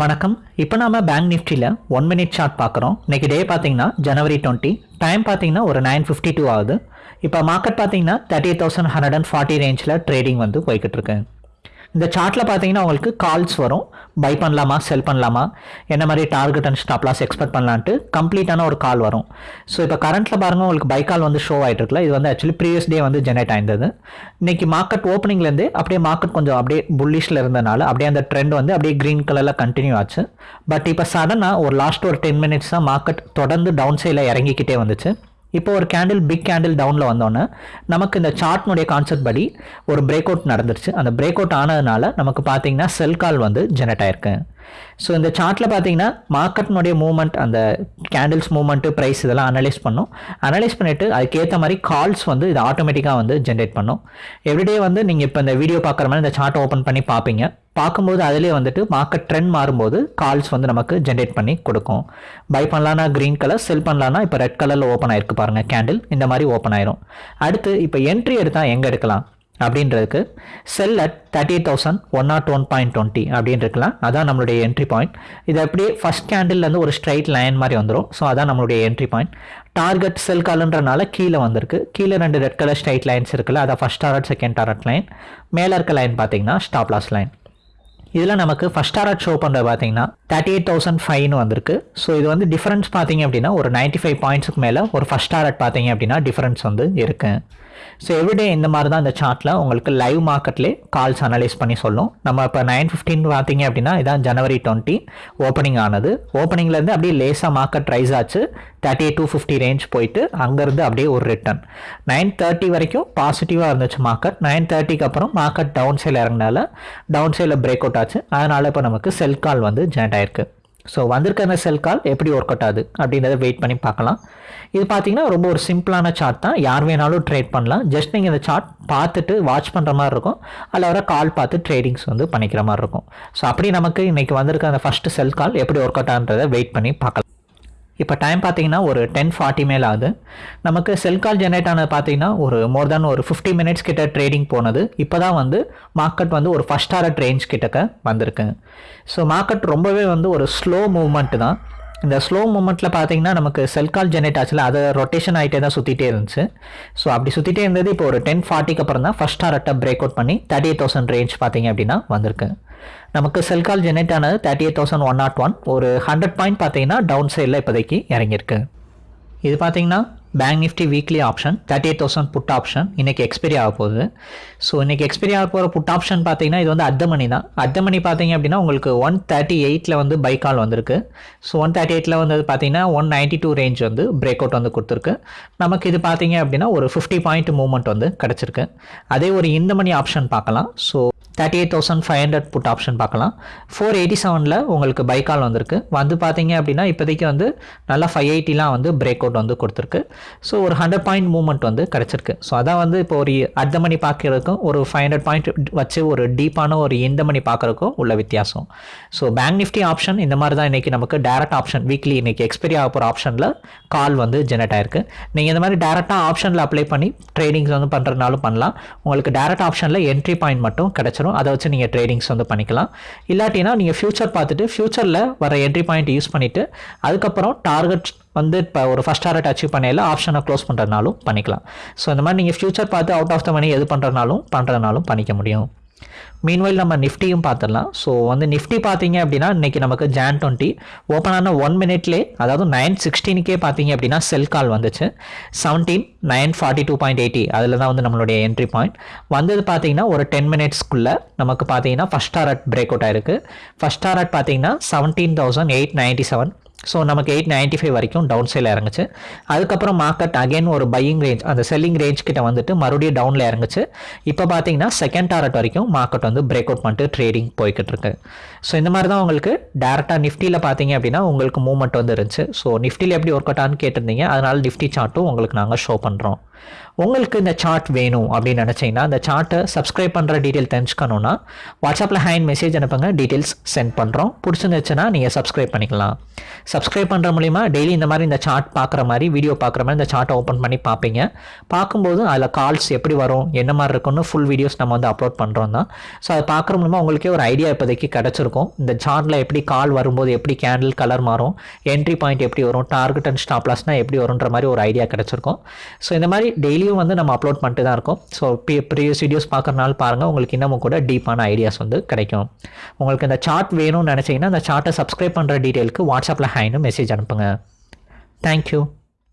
வணக்கம். இப்போ நாம பேங்க் நிஃப்டியில் ஒன் மினிட் ஷார்ட் பார்க்குறோம் இன்னைக்கு டே பார்த்தீங்கன்னா ஜனவரி டுவெண்ட்டி டைம் பார்த்தீங்கன்னா ஒரு நைன் ஃபிஃப்டி டூ ஆகுது. இப்போ மார்க்கெட் பார்த்தீங்கன்னா thirty thousand hundred and forty ரேஞ்சில் ட்ரேடிங் வந்து போய்கிட்டு இருக்கு. இந்த சார்ட்டில் பார்த்தீங்கன்னா உங்களுக்கு கால்ஸ் வரும். பை பண்ணலாமா செல் பண்ணலாமா? என்ன மாதிரி target and stop loss expect பண்ணலான்ட்டு கம்ப்ளீட்டான ஒரு கால் வரும். ஸோ இப்போ கரண்ட்டில் பாருங்கள் உங்களுக்கு பை கால் வந்து ஷோ ஆகிட்டு இருக்குல்ல. இது வந்து ஆக்சுவலி ப்ரீவியஸ் டே வந்து ஜெனரேட் ஆயிருந்தது. இன்றைக்கி மார்க்கெட் ஓப்பனிங்லேருந்து அப்படியே மார்க்கெட் கொஞ்சம் அப்படியே புல்லிஷில் இருந்தனால அப்படியே அந்த ட்ரெண்ட் வந்து அப்படியே க்ரீன் கலரில் கண்டினியூ ஆச்சு. பட் இப்போ சடனாக ஒரு லாஸ்ட் ஒரு டென் மினிட்ஸ் தான் மார்க்கெட் தொடர்ந்து டவுன் சைடில் இறங்கிக்கிட்டே வந்துச்சு. இப்போ ஒரு கேண்டில் பிக் கேண்டில் டவுனில் வந்தோன்னே நமக்கு இந்த சார்ட்னுடைய கான்செப்ட் படி ஒரு பிரேக் அவுட் நடந்துருச்சு. அந்த பிரேக் அவுட் ஆனதுனால நமக்கு பார்த்தீங்கன்னா செல் கால் வந்து ஜெனரேட் ஆயிருக்கு. ஸோ இந்த சார்ட்டில் பார்த்தீங்கன்னா மார்க்கெட்னுடைய மூவ்மெண்ட் அந்த கேண்டில்ஸ் மூவ்மெண்ட்டு ப்ரைஸ் இதெல்லாம் அனலைஸ் பண்ணும். அனலைஸ் பண்ணிவிட்டு அதுக்கேற்ற மாதிரி கால்ஸ் வந்து இது ஆட்டோமேட்டிக்காக வந்து ஜென்ரேட் பண்ணும். எவ்ரிடே வந்து நீங்கள் இப்போ இந்த வீடியோ பார்க்குற மாதிரி இந்த சார்ட்டை ஓப்பன் பண்ணி பார்ப்பீங்க பார்க்கும்போது அதிலே வந்துட்டு மார்க்கெட் ட்ரெண்ட் மாறும்போது கால்ஸ் வந்து நமக்கு ஜென்ரேட் பண்ணி கொடுக்கும். பை பண்ணலான்னா க்ரீன் கலர் செல் பண்ணலான்னா இப்போ ரெட் கலரில் ஓப்பன் ஆயிருக்கு பாருங்கள் கேண்டில் இந்த மாதிரி ஓப்பன் ஆயிரும். அடுத்து இப்போ என்ட்ரி எடுத்தால் எங்கே எடுக்கலாம்? அப்படின்றதுக்கு sell at thirty eight thousand one nought one point twenty அப்படின்னு இருக்கலாம் அதான் நம்மளுடைய என்ட்ரி பாயிண்ட் இது அப்படியே ஃபஸ்ட் கேண்டில்லேருந்து ஒரு ஸ்ட்ரைட் லைன் மாதிரி வந்துடும் ஸோ அதான் நம்மளுடைய என்ட்ரி பாயிண்ட் டார்கெட் செல் கால்ன்றனால கீழே வந்திருக்கு. கீழே ரெண்டு ரெட் கலர் ஸ்ட்ரைட் லைன்ஸ் இருக்குல்ல அதான் first target second target line மேலே இருக்க லைன் பார்த்தீங்கன்னா ஸ்டாப் லாஸ் லைன் இதில் நமக்கு ஃபஸ்ட் ஆர்ட் ஷோ பண்ணுறது பார்த்தீங்கன்னா தேர்ட்டி எயிட் தௌசண்ட் ஃபைவ்னு வந்திருக்கு. ஸோ இது வந்து டிஃபரன்ஸ் பார்த்தீங்க அப்படின்னா ஒரு நைன்ட்டி ஃபைவ் பாயிண்ட்ஸுக்கு மேலே ஒரு ஃபஸ்ட் ஆர்ட் பார்த்தீங்க அப்படின்னா டிஃபரன்ஸ் வந்து இருக்குது ஸோ எவ்ரிடே இந்த மாதிரி தான் இந்த சார்ட்டில் உங்களுக்கு லைவ் மார்க்கெட்லேயே கால்ஸ் அனலைஸ் பண்ணி சொல்லும். நம்ம இப்போ நைன் ஃபிஃப்டின் பார்த்தீங்க அப்படின்னா இதான் ஜனவரி டுவெண்ட்டி ஓப்பனிங் ஆனது. ஓப்பனிங்லேருந்து அப்படியே லேசாக மார்க்கெட் ரைஸ் ஆச்சு. தேர்ட்டி டூ ஃபிஃப்டி ரேஞ்ச் போயிட்டு அங்கேருந்து அப்படியே ஒரு ரிட்டர்ன் நைன் தேர்ட்டி வரைக்கும் பாசிட்டிவாக இருந்துச்சு மார்க்கெட் நைன் தேர்ட்டிக்கு அப்புறம் மார்க்கெட் டவுன் சைடில் இறங்கினால டவுன் சைடில் பிரேக் அவுட் ஆச்சு அதனால் இப்போ நமக்கு செல் கால் வந்து ஜென்ரேட் ஆயிருக்கு. ஸோ வந்திருக்க அந்த செல் கால் எப்படி ஒர்க் அவுட் ஆகுது அப்படின்றத வெயிட் பண்ணி பார்க்கலாம். இது பார்த்தீங்கன்னா ரொம்ப ஒரு சிம்பிளான சார்ட் தான். யார் வேணாலும் ட்ரேட் பண்ணலாம். ஜஸ்ட் நீங்கள் இந்த சார்ட் பார்த்துட்டு வாட்ச் பண்ணுற மாதிரி இருக்கும். அதில் வர கால் பார்த்து ட்ரேடிங்ஸ் வந்து பண்ணிக்கிற மாதிரி இருக்கும். ஸோ அப்படி நமக்கு இன்றைக்கி வந்திருக்க அந்த ஃபஸ்ட்டு செல் கால் எப்படி ஒர்க் அவுட் ஆகுன்றதை வெயிட் பண்ணி பார்க்கலாம். இப்போ டைம் பார்த்தீங்கன்னா ஒரு டென் ஃபார்ட்டி மேல் ஆகுது. நமக்கு செல் கால் ஜென்ரேட் ஆனது பார்த்தீங்கன்னா ஒரு மோர் தேன் ஒரு ஃபிஃப்டி மினிட்ஸ் கிட்ட ட்ரேடிங் போனது. இப்போ தான் வந்து மார்க்கெட் வந்து ஒரு ஃபஸ்ட் ஆர்ட் ரேஞ்ச் கிட்டக்க வந்திருக்கு. ஸோ மார்க்கெட் ரொம்பவே வந்து ஒரு ஸ்லோ மூவ்மெண்ட் தான். இந்த ஸ்லோ மூமெண்ட்டில் பார்த்தீங்கன்னா நமக்கு செல் கால் ஜென்ரேட் ஆச்சுல அதை ரொட்டேஷன் ஆகிட்டே தான் சுற்றிட்டே இருந்துச்சு. ஸோ அப்படி சுற்றிட்டே இருந்தது இப்போ ஒரு டென் ஃபார்ட்டிக்கு அப்புறம் தான் ஃபஸ்ட் டாரட்டை பிரேக் அவுட் பண்ணி தேர்ட்டி தௌசண்ட் ரேஞ்ச் பார்த்தீங்க அப்படின்னா வந்திருக்கு. நமக்கு செல் கால் ஜெனரேட் ஆனது thirty eight thousand one nought one ஒரு ஹண்ட்ரட் பாயிண்ட் பார்த்தீங்கன்னா டவுன் சைடில் இப்போதைக்கு இறங்கியிருக்கு. இது பார்த்தீங்கன்னா bank Nifty weekly option thirty eight thousand put option இன்றைக்கி எக்ஸ்பைரி ஆக போகுது. ஸோ இன்றைக்கி எக்ஸ்பைரி ஆக போகிற புட் ஆப்ஷன் பார்த்தீங்கன்னா இது வந்து அர்த்த மணி தான். அர்த்த மணி பார்த்தீங்க அப்படின்னா உங்களுக்கு ஒன் தேர்ட்டி எயிட்டில் வந்து பை கால் வந்திருக்கு. ஸோ ஒன் தேர்ட்டி எயிட்டில் வந்து பார்த்தீங்கன்னா ஒன் நைன்ட்டி டூ ரேஞ்ச் வந்து பிரேக் அவுட் வந்து கொடுத்துருக்கு. நமக்கு இது பார்த்தீங்க அப்படின்னா ஒரு ஃபிஃப்டி பாயிண்ட் மூவ்மெண்ட் வந்து கிடச்சிருக்கு. அதே ஒரு இந்த மணி ஆப்ஷன் பார்க்கலாம். So thirty eight thousand five hundred put option பார்க்கலாம். ஃபோர் எயிட்டி செவனில் உங்களுக்கு பை கால் வந்திருக்கு. வந்து பார்த்தீங்க அப்படின்னா இப்போதைக்கு வந்து நல்லா ஃபைவ் எயிட்டிலாம் வந்து பிரேக் அவுட் வந்து கொடுத்துருக்கு. ஸோ ஒரு ஹண்ட்ரட் பாயிண்ட் மூவ்மெண்ட் வந்து கிடச்சிருக்கு. ஸோ அதான் வந்து இப்போ ஒரு அர்த்த மணி பார்க்குறதுக்கும் ஒரு ஃபைவ் ஹண்ட்ரட் பாயிண்ட் வச்சு ஒரு டீப்பான ஒரு இந்த மணி பார்க்குறதுக்கும் உள்ள வித்தியாசம். ஸோ பேங்க் நிஃப்டி ஆப்ஷன் இந்த மாதிரி தான் இன்றைக்கி நமக்கு டேரக்ட் ஆப்ஷன் வீக்லி இன்றைக்கி எக்ஸ்பைரி ஆக போகிற ஆப்ஷனில் கால் வந்து ஜெனரேட் ஆயிருக்கு. நீங்கள் இந்த மாதிரி டேரெக்டாக ஆப்ஷனில் அப்ளை பண்ணி ட்ரேடிங்ஸ் வந்து பண்ணுறதுனாலும் பண்ணலாம். உங்களுக்கு டேரக்ட் ஆப்ஷனில் என்ட்ரி பாயிண்ட் மட்டும் கிடச்சிரும். அதை வச்சு நீங்கள் ட்ரேடிங்ஸ் வந்து பண்ணிக்கலாம். இல்லாட்டினா நீங்கள் ஃபியூச்சர் பார்த்துட்டு ஃபியூச்சரில் வர என்ட்ரி பாயிண்ட் யூஸ் பண்ணிவிட்டு அதுக்கப்புறம் டார்கெட் வந்து இப்போ ஒரு ஃபஸ்ட் டாரட் அச்சீவ் பண்ணையில் ஆப்ஷனை க்ளோஸ் பண்ணுறதுனாலும் பண்ணிக்கலாம். ஸோ இந்த மாதிரி நீங்கள் ஃபியூச்சர் பார்த்து அவுட் ஆஃப் த மணி எது பண்ணுறதுனாலும் பண்ணுறதுனாலும் பண்ணிக்க முடியும். மீன்வைல் நம்ம நிஃப்டியும் பார்த்துடலாம். ஸோ வந்து நிஃப்டி பார்த்தீங்க அப்படின்னா இன்றைக்கி நமக்கு ஜான் டுவெண்ட்டி ஓப்பன் ஆன ஒன் மினிட்லேயே அதாவது நைன் சிக்ஸ்டீனுக்கே பார்த்தீங்க அப்படின்னா செல் கால் வந்துச்சு. Seventeen nine forty two point eighty அதில் தான் வந்து நம்மளுடைய என்ட்ரி பாயிண்ட் வந்தது பார்த்தீங்கன்னா ஒரு டென் மினிட்ஸ்க்குள்ளே நமக்கு பார்த்தீங்கன்னா ஃபஸ்ட் டாரட் பிரேக் அவுட் ஆயிருக்கு. ஃபஸ்ட் டாரட் பார்த்தீங்கன்னா seventeen thousand eight ninety seven so நமக்கு எயிட் நைன்ட்டி ஃபைவ் வரைக்கும் டவுன் சைடில் இறங்குச்சு. அதுக்கப்புறம் மார்க்கெட் அகைன் ஒரு பையிங் ரேஞ்ச் அந்த செல்லிங் ரேஞ்ச் கிட்ட வந்துட்டு மறுபடியும் டவுனில் இறங்குச்சு. இப்போ பார்த்தீங்கன்னா செகண்ட் டாரட் வரைக்கும் மார்க்கெட் வந்து பிரேக் அவுட் பண்ணிட்டு ட்ரேடிங் போய்கிட்டு இருக்கு ஸோ இந்த மாதிரி தான் உங்களுக்கு டேரெக்டாக நிஃப்டியில் பார்த்தீங்க அப்படின்னா உங்களுக்கு மூவ்மெண்ட் வந்து இருந்துச்சு. ஸோ நிஃப்டியில் எப்படி ஒர்க் அவுட் ஆன்னு கேட்டிருந்தீங்க. அதனால் நிஃப்டி சார்ட்டும் உங்களுக்கு நாங்கள் ஷோ பண்ணுறோம் உங்களுக்கு இந்த சார்ட் வேணும் அப்படின்னு நினச்சிங்கன்னா அந்த சார்ட்டை சப்ஸ்கிரைப் பண்ணுற டீட்டெயில் தெரிஞ்சுக்கணுன்னா வாட்ஸ்அப்பில் ஹேண்ட் மெசேஜ் அனுப்புங்க டீட்டெயில்ஸ் சென்ட் பண்ணுறோம் பிடிச்சிருந்துச்சுன்னா நீங்கள் சப்ஸ்கிரைப் பண்ணிக்கலாம். சப்ஸ்கிரைப் பண்ணுற மூலிமா டெய்லி இந்த மாதிரி இந்த சார்ட் பார்க்குற மாதிரி வீடியோ பார்க்குற மாதிரி இந்த சார்ட்டை ஓப்பன் பண்ணி பார்ப்பீங்க பார்க்கும்போது அதில் கால்ஸ் எப்படி வரும் என்ன மாதிரி இருக்குன்னு ஃபுல் வீடியோஸ் நம்ம வந்து அப்லோட் பண்ணுறோம் தான் ஸோ அதை பார்க்குற மூலமா உங்களுக்கே ஒரு ஐடியா இப்போதைக்கு கிடச்சிருக்கும். இந்த சார்ட்டில் எப்படி கால் வரும்போது எப்படி கேண்டில் கலர் மாறும் என்ட்ரி பாயிண்ட் எப்படி வரும் டார்கெட் அண்ட் ஸ்டாப்லாஸ்னால் எப்படி வரும்ன்ற மாதிரி ஒரு ஐடியா கிடச்சிருக்கும். ஸோ இந்த மாதிரி டெய்லியும் வந்து நம்ம அப்லோட் பண்ணிட்டு தான் இருக்கோம். ஸோ ப்ரீவியஸ் வீடியோஸ் பார்க்குறனால பாருங்கள் உங்களுக்கு இன்னமும் கூட டீப்பான ஐடியாஸ் வந்து கிடைக்கும். உங்களுக்கு இந்த சார்ட் வேணும்னு நினச்சிங்கன்னா அந்த சார்ட்டை சப்ஸ்கிரைப் பண்ணுற டீட்டெயிலுக்கு வாட்ஸ்அப்பில் ஹைன்னு மெசேஜ் அனுப்புங்க. தேங்க்யூ